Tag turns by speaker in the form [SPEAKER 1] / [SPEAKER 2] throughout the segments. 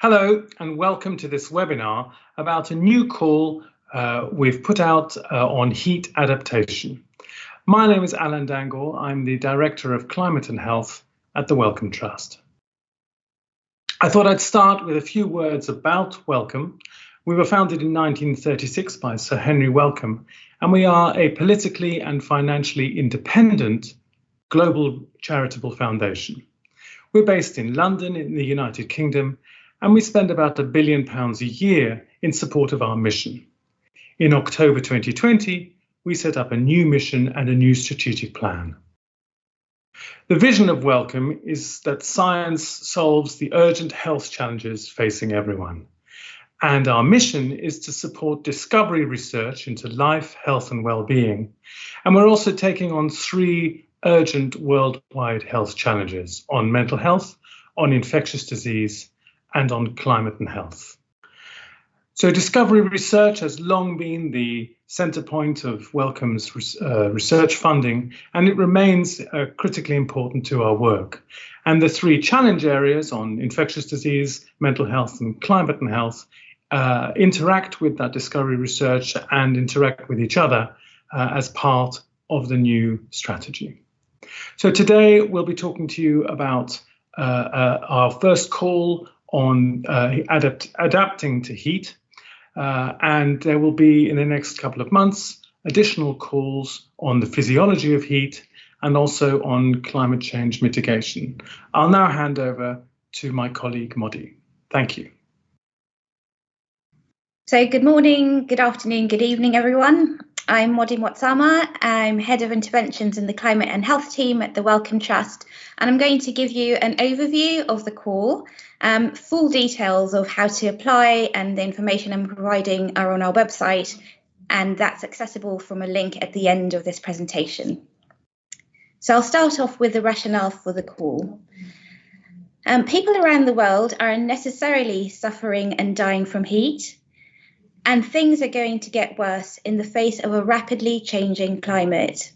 [SPEAKER 1] Hello and welcome to this webinar about a new call uh, we've put out uh, on heat adaptation. My name is Alan Dangour. I'm the Director of Climate and Health at the Wellcome Trust. I thought I'd start with a few words about Wellcome. We were founded in 1936 by Sir Henry Wellcome, and we are a politically and financially independent global charitable foundation. We're based in London in the United Kingdom and we spend about a billion pounds a year in support of our mission. In October 2020, we set up a new mission and a new strategic plan. The vision of Wellcome is that science solves the urgent health challenges facing everyone. And our mission is to support discovery research into life, health, and well-being. And we're also taking on three urgent worldwide health challenges on mental health, on infectious disease, and on climate and health. So discovery research has long been the center point of Wellcome's uh, research funding, and it remains uh, critically important to our work. And the three challenge areas on infectious disease, mental health, and climate and health uh, interact with that discovery research and interact with each other uh, as part of the new strategy. So today we'll be talking to you about uh, uh, our first call on uh, adapt adapting to heat. Uh, and there will be in the next couple of months additional calls on the physiology of heat and also on climate change mitigation. I'll now hand over to my colleague Modi. Thank you.
[SPEAKER 2] So good morning, good afternoon, good evening, everyone. I'm Modi Mwatsama. I'm Head of Interventions in the Climate and Health team at the Wellcome Trust, and I'm going to give you an overview of the call. Um, full details of how to apply and the information I'm providing are on our website, and that's accessible from a link at the end of this presentation. So I'll start off with the rationale for the call. Um, people around the world are unnecessarily suffering and dying from heat and things are going to get worse in the face of a rapidly changing climate.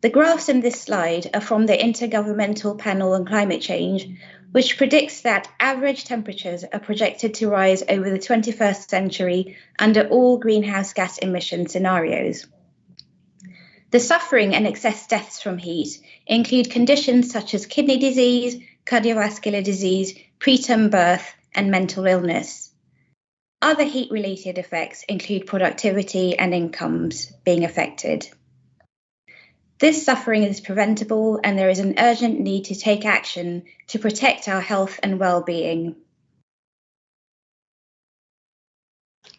[SPEAKER 2] The graphs in this slide are from the Intergovernmental Panel on Climate Change, which predicts that average temperatures are projected to rise over the 21st century under all greenhouse gas emission scenarios. The suffering and excess deaths from heat include conditions such as kidney disease, cardiovascular disease, preterm birth, and mental illness. Other heat related effects include productivity and incomes being affected. This suffering is preventable, and there is an urgent need to take action to protect our health and well-being.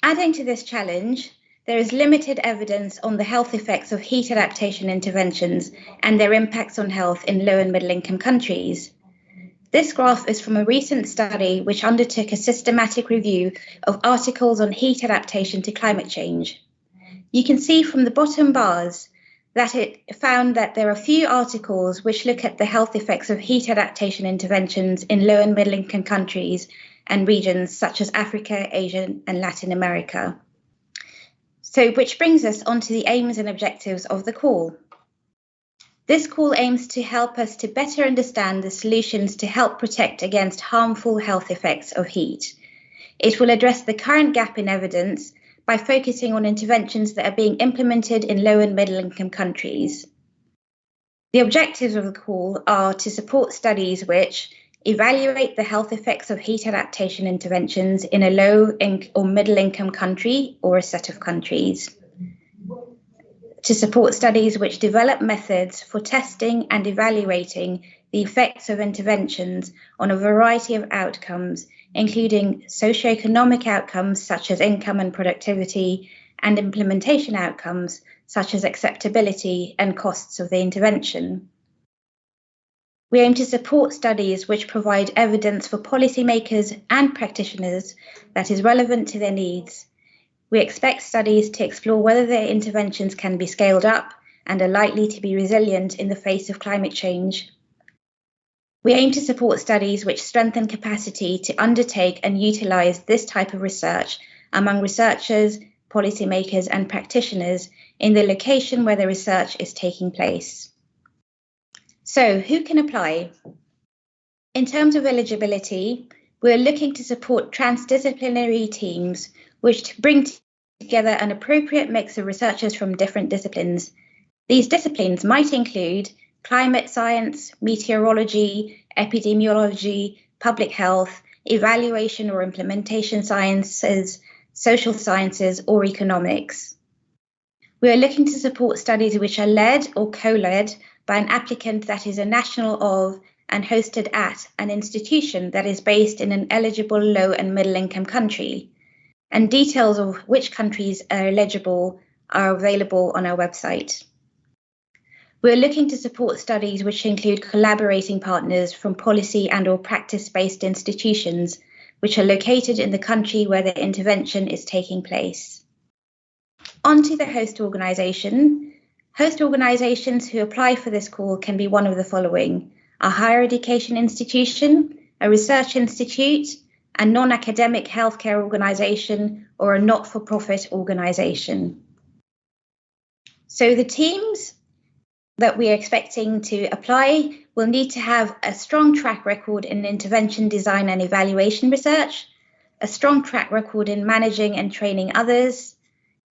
[SPEAKER 2] Adding to this challenge, there is limited evidence on the health effects of heat adaptation interventions and their impacts on health in low and middle income countries. This graph is from a recent study which undertook a systematic review of articles on heat adaptation to climate change. You can see from the bottom bars that it found that there are few articles which look at the health effects of heat adaptation interventions in low and middle income countries and regions such as Africa, Asia, and Latin America. So, which brings us on to the aims and objectives of the call. This call aims to help us to better understand the solutions to help protect against harmful health effects of heat. It will address the current gap in evidence by focusing on interventions that are being implemented in low and middle income countries. The objectives of the call are to support studies which evaluate the health effects of heat adaptation interventions in a low or middle income country or a set of countries to support studies which develop methods for testing and evaluating the effects of interventions on a variety of outcomes, including socioeconomic outcomes such as income and productivity, and implementation outcomes such as acceptability and costs of the intervention. We aim to support studies which provide evidence for policymakers and practitioners that is relevant to their needs we expect studies to explore whether their interventions can be scaled up and are likely to be resilient in the face of climate change. We aim to support studies which strengthen capacity to undertake and utilise this type of research among researchers, policymakers, and practitioners in the location where the research is taking place. So, who can apply? In terms of eligibility, we're looking to support transdisciplinary teams which to bring together an appropriate mix of researchers from different disciplines. These disciplines might include climate science, meteorology, epidemiology, public health, evaluation or implementation sciences, social sciences, or economics. We are looking to support studies which are led or co led by an applicant that is a national of and hosted at an institution that is based in an eligible low and middle income country. And details of which countries are eligible are available on our website. We're looking to support studies which include collaborating partners from policy and or practice-based institutions which are located in the country where the intervention is taking place. On to the host organisation. Host organisations who apply for this call can be one of the following a higher education institution, a research institute, a non academic healthcare organisation, or a not for profit organisation. So the teams that we are expecting to apply will need to have a strong track record in intervention design and evaluation research, a strong track record in managing and training others,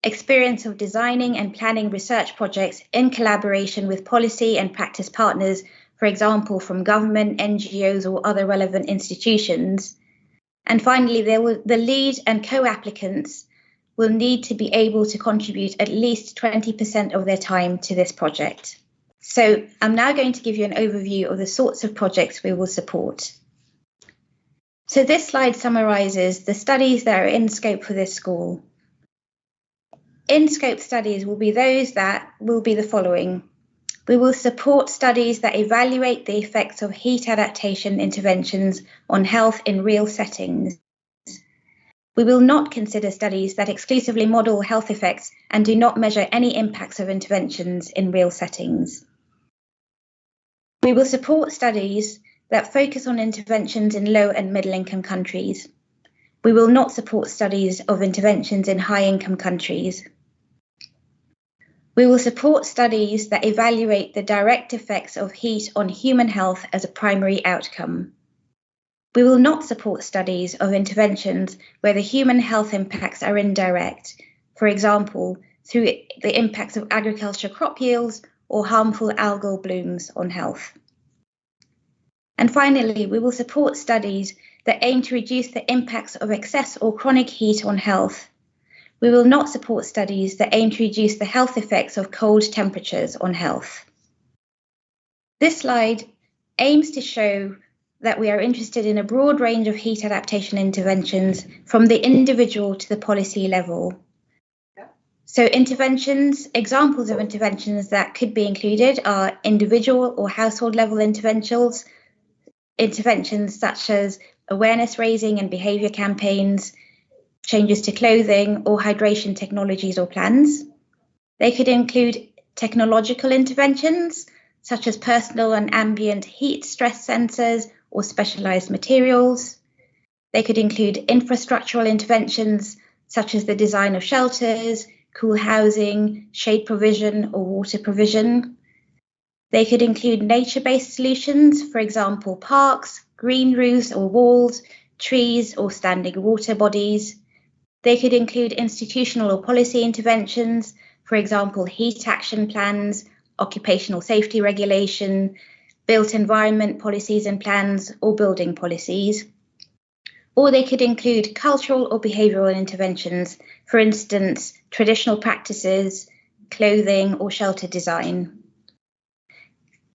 [SPEAKER 2] experience of designing and planning research projects in collaboration with policy and practice partners, for example, from government, NGOs, or other relevant institutions. And finally, will, the lead and co applicants will need to be able to contribute at least 20% of their time to this project. So I'm now going to give you an overview of the sorts of projects we will support. So this slide summarises the studies that are in scope for this school. In scope studies will be those that will be the following. We will support studies that evaluate the effects of heat adaptation interventions on health in real settings. We will not consider studies that exclusively model health effects and do not measure any impacts of interventions in real settings. We will support studies that focus on interventions in low and middle income countries. We will not support studies of interventions in high income countries. We will support studies that evaluate the direct effects of heat on human health as a primary outcome. We will not support studies of interventions where the human health impacts are indirect, for example, through the impacts of agriculture crop yields or harmful algal blooms on health. And finally, we will support studies that aim to reduce the impacts of excess or chronic heat on health. We will not support studies that aim to reduce the health effects of cold temperatures on health. This slide aims to show that we are interested in a broad range of heat adaptation interventions from the individual to the policy level. So, interventions, examples of interventions that could be included are individual or household level interventions, interventions such as awareness raising and behaviour campaigns, changes to clothing, or hydration technologies or plans. They could include technological interventions such as personal and ambient heat stress sensors or specialised materials. They could include infrastructural interventions such as the design of shelters, cool housing, shade provision, or water provision. They could include nature based solutions, for example, parks, green roofs or walls, trees, or standing water bodies. They could include institutional or policy interventions, for example, heat action plans, occupational safety regulation, built environment policies and plans, or building policies. Or they could include cultural or behavioural interventions, for instance, traditional practices, clothing, or shelter design.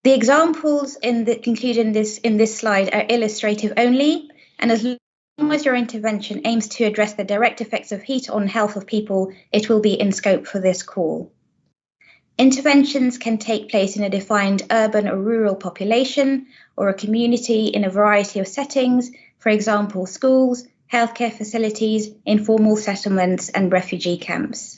[SPEAKER 2] The examples in the, included in this, in this slide are illustrative only, and as as your intervention aims to address the direct effects of heat on health of people, it will be in scope for this call. Interventions can take place in a defined urban or rural population or a community in a variety of settings, for example, schools, healthcare facilities, informal settlements, and refugee camps.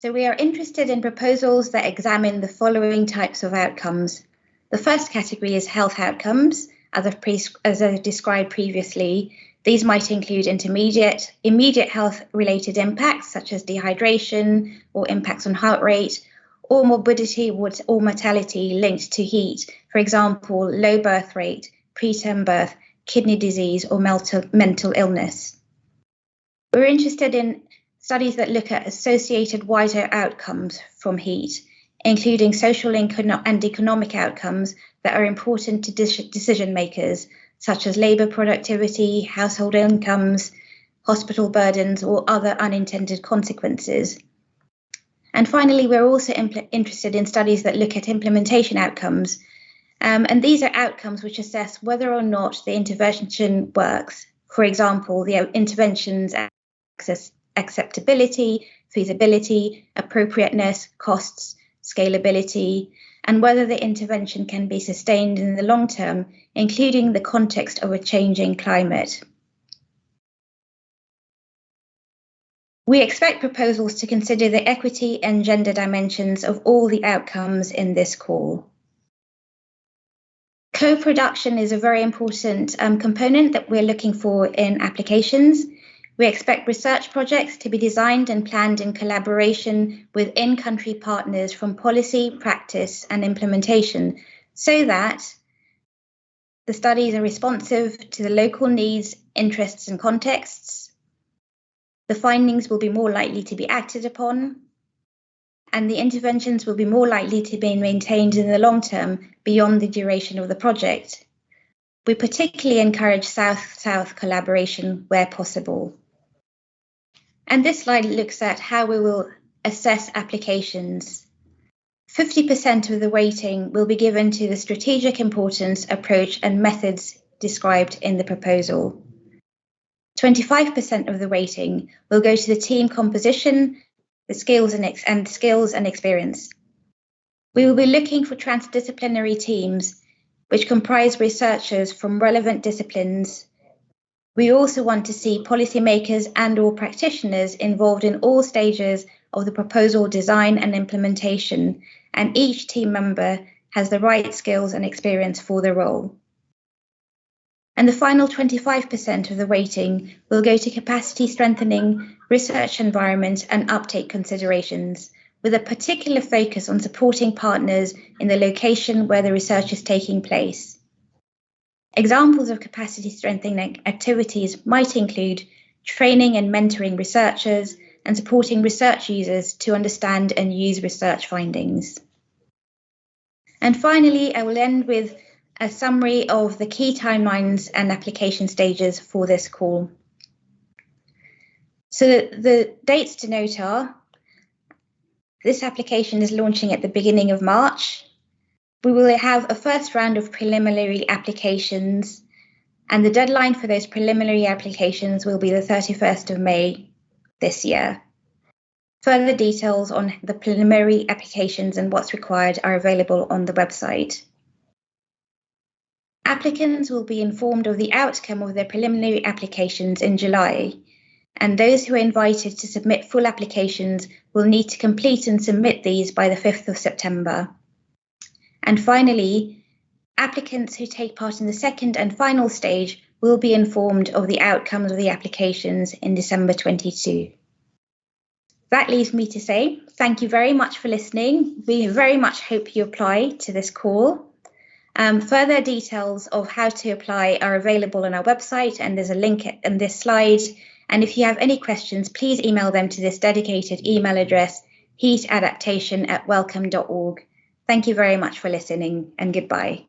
[SPEAKER 2] So we are interested in proposals that examine the following types of outcomes. The first category is health outcomes, as I've, pre- as I've described previously. These might include intermediate, immediate health related impacts such as dehydration or impacts on heart rate, or morbidity or mortality linked to heat, for example, low birth rate, preterm birth, kidney disease, or mental, mental illness. We're interested in studies that look at associated wider outcomes from heat, including social and economic outcomes that are important to decision makers, such as labour productivity, household incomes, hospital burdens, or other unintended consequences. And finally, we're also interested in studies that look at implementation outcomes. Um, and these are outcomes which assess whether or not the intervention works. For example, the intervention's access, acceptability, feasibility, appropriateness, costs, scalability, and whether the intervention can be sustained in the long term, including the context of a changing climate. We expect proposals to consider the equity and gender dimensions of all the outcomes in this call. Co-production is a very important um, component that we're looking for in applications. We expect research projects to be designed and planned in collaboration with in-country partners from policy, practice and implementation so that the studies are responsive to the local needs, interests and contexts, the findings will be more likely to be acted upon, and the interventions will be more likely to be maintained in the long term beyond the duration of the project. We particularly encourage South South collaboration where possible. And this slide looks at how we will assess applications. 50% of the weighting will be given to the strategic importance, approach, and methods described in the proposal. 25% of the weighting will go to the team composition, the skills and, and skills and experience. We will be looking for transdisciplinary teams which comprise researchers from relevant disciplines. We also want to see policymakers and or practitioners involved in all stages of the proposal design and implementation, and each team member has the right skills and experience for the role and the final 25% of the weighting will go to capacity strengthening, research environment, and uptake considerations, with a particular focus on supporting partners in the location where the research is taking place. Examples of capacity strengthening activities might include training and mentoring researchers and supporting research users to understand and use research findings. And finally, I will end with a summary of the key timelines and application stages for this call. So the dates to note are this application is launching at the beginning of March. We will have a first round of preliminary applications, and the deadline for those preliminary applications will be the 31st of May this year. Further details on the preliminary applications and what's required are available on the website. Applicants will be informed of the outcome of their preliminary applications in July, and those who are invited to submit full applications will need to complete and submit these by the 5th of September. And finally, applicants who take part in the second and final stage will be informed of the outcomes of the applications in December 22. That leaves me to say thank you very much for listening. We very much hope you apply to this call. Um, further details of how to apply are available on our website, and there's a link in this slide. And if you have any questions, please email them to this dedicated email address, heatadaptation at wellcome.org. Thank you very much for listening, and goodbye.